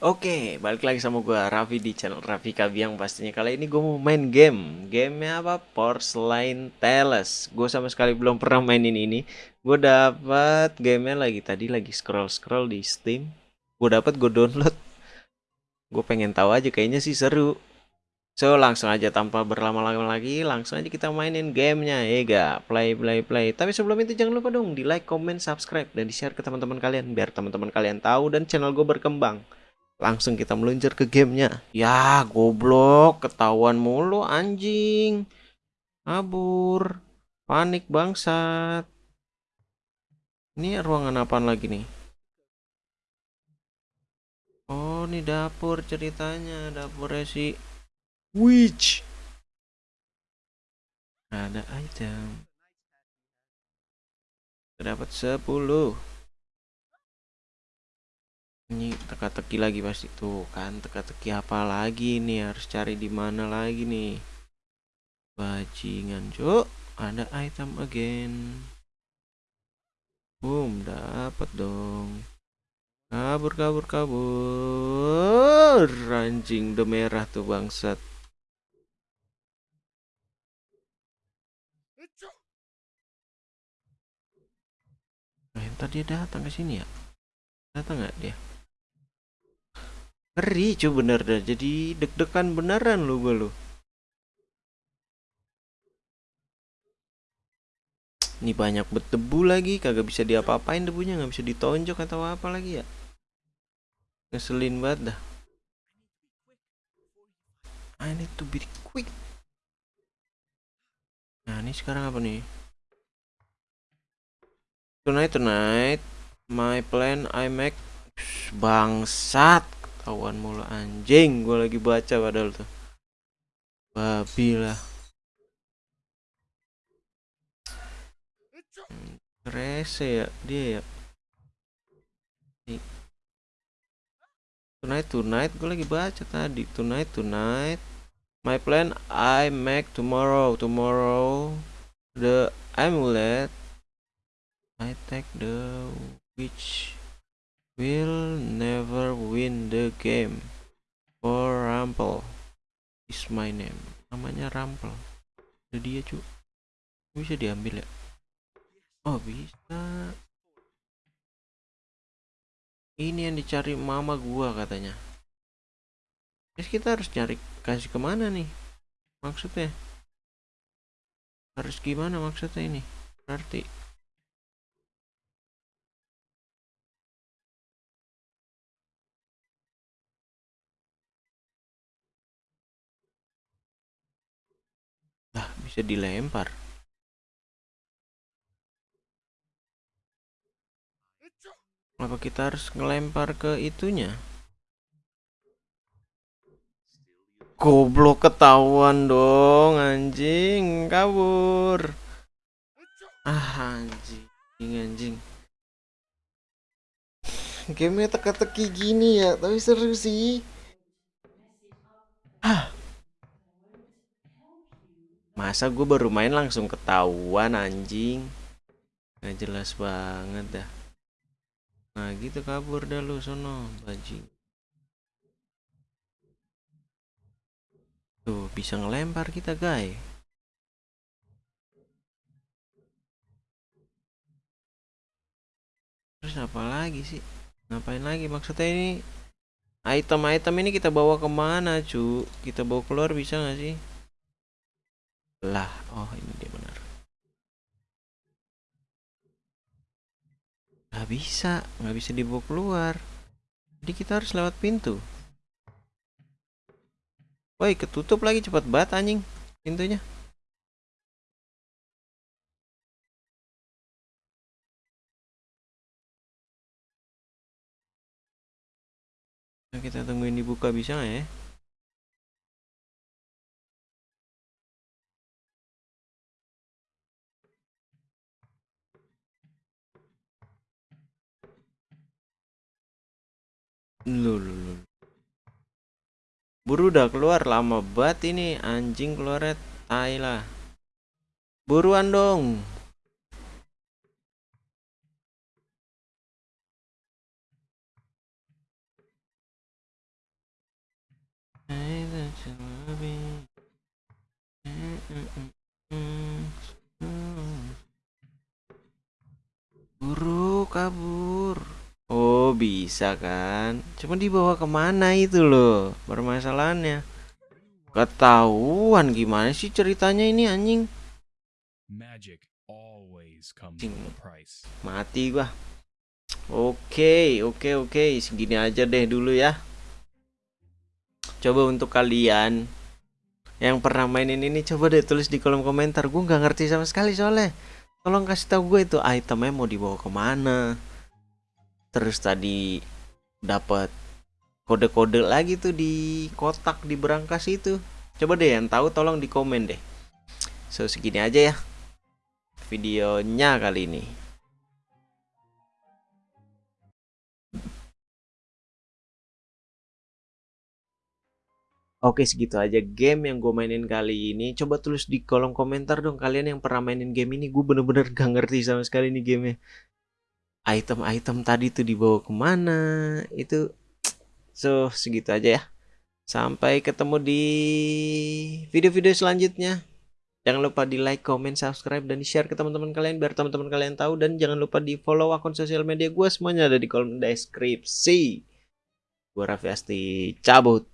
Oke, balik lagi sama gue Raffi di channel Raffi Kabiang pastinya. Kali ini gue mau main game. Gamenya apa? Porcelain Tales Gue sama sekali belum pernah mainin ini. Gue dapat gamenya lagi Tadi lagi scroll-scroll di Steam. Gue dapat gue download. Gue pengen tahu aja kayaknya sih seru. So langsung aja tanpa berlama-lama lagi Langsung aja kita mainin gamenya Ya gak? Play, play, play. Tapi sebelum itu jangan lupa dong Di like, comment, subscribe Dan di share ke teman-teman kalian Biar teman-teman kalian tahu Dan channel gue berkembang Langsung kita meluncur ke gamenya. Ya, goblok. Ketahuan mulu anjing. Kabur. Panik bangsat. Ini ruangan apa lagi nih? Oh, ini dapur ceritanya. Dapurnya si Witch. Ada item. Dapat 10 ini teka-teki lagi pasti. Tuh kan teka-teki apa lagi nih? Harus cari di mana lagi nih? Bajingan cuk. Ada item again. Boom dapat dong. Kabur kabur kabur. Ranjing udah merah tuh bangsat. Nah, tadi dia datang ke sini ya? Datang nggak dia? Ngeri cuy bener dah. Jadi deg-degan beneran lu gue lu. Ini banyak berdebu lagi, kagak bisa diapa-apain debunya, nggak bisa ditonjok atau apa lagi ya. Ngeselin banget dah. I need to be quick. Nah, ini sekarang apa nih? Tonight, tonight, my plan I make bangsat kawan mulu. Anjing gue lagi baca padahal tuh. Babi lah. Rese ya dia ya. Tonight tonight gue lagi baca tadi. Tonight tonight. My plan I make tomorrow. Tomorrow the amulet. I take the witch will never win the game. For Rumple is my name. Namanya Rumple. Ada dia cu bisa diambil ya? Oh bisa. Ini yang dicari mama gua katanya. Terus kita harus cari kasih ke mana nih? Maksudnya? Harus gimana maksudnya ini? Berarti bisa dilempar. Apa kita harus ngelempar ke itunya? Goblok ketahuan dong anjing kabur. Ah anjing anjing. Gamenya teka-teki gini ya tapi seru sih. Ah Masa gue baru main langsung ketahuan anjing? Gak jelas banget dah. Nah gitu kabur dah lu sono bajing Tuh bisa ngelempar kita guys Terus apa lagi sih? Ngapain lagi? Maksudnya ini Item-item ini kita bawa ke mana cu? Kita bawa keluar bisa gak sih lah oh ini dia benar. Nggak bisa nggak bisa dibawa keluar. Jadi kita harus lewat pintu. Woi ketutup lagi cepat banget anjing pintunya. Nah, kita tungguin dibuka bisa nggak ya Lu. Buru udah keluar lama banget ini anjing keluarnya tai lah. Buruan dong. Buru kabur. Oh bisa kan? Cuma dibawa ke mana itu loh permasalahannya. Ketahuan gimana sih ceritanya ini anjing? Magic always comes Cing. with a price. Mati gua. Oke, oke, oke. Segini aja deh dulu ya. Coba untuk kalian yang pernah mainin ini coba deh tulis di kolom komentar. Gue nggak ngerti sama sekali soalnya. Tolong kasih tahu gue itu itemnya mau dibawa ke mana. Terus tadi dapat kode-kode lagi tuh di kotak di berangkas itu. Coba deh yang tahu tolong di komen deh. So segini aja ya videonya kali ini. Oke segitu aja game yang gue mainin kali ini Coba tulis di kolom komentar dong Kalian yang pernah mainin game ini Gue bener-bener gak ngerti sama sekali nih gamenya Item-item tadi tuh dibawa ke mana? Itu So segitu aja ya. Sampai ketemu di video-video selanjutnya. Jangan lupa di like, comment, subscribe, dan di share ke teman-teman kalian Biar teman-teman kalian tahu. Dan jangan lupa di follow akun sosial media gue Semuanya ada di kolom deskripsi. Gue Raffi Asti cabut